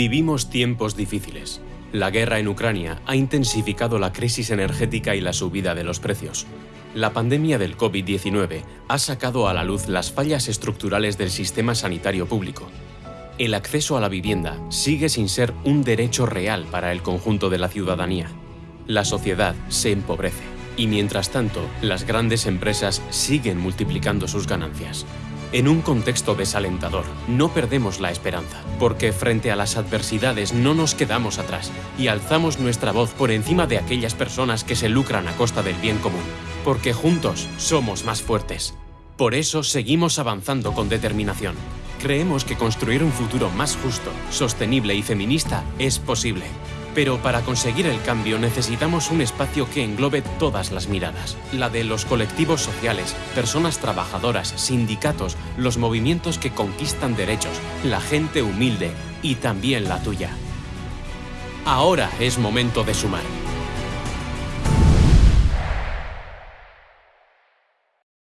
Vivimos tiempos difíciles. La guerra en Ucrania ha intensificado la crisis energética y la subida de los precios. La pandemia del COVID-19 ha sacado a la luz las fallas estructurales del sistema sanitario público. El acceso a la vivienda sigue sin ser un derecho real para el conjunto de la ciudadanía. La sociedad se empobrece y mientras tanto las grandes empresas siguen multiplicando sus ganancias. En un contexto desalentador, no perdemos la esperanza, porque frente a las adversidades no nos quedamos atrás y alzamos nuestra voz por encima de aquellas personas que se lucran a costa del bien común, porque juntos somos más fuertes. Por eso seguimos avanzando con determinación. Creemos que construir un futuro más justo, sostenible y feminista es posible. Pero para conseguir el cambio necesitamos un espacio que englobe todas las miradas. La de los colectivos sociales, personas trabajadoras, sindicatos, los movimientos que conquistan derechos, la gente humilde y también la tuya. Ahora es momento de sumar.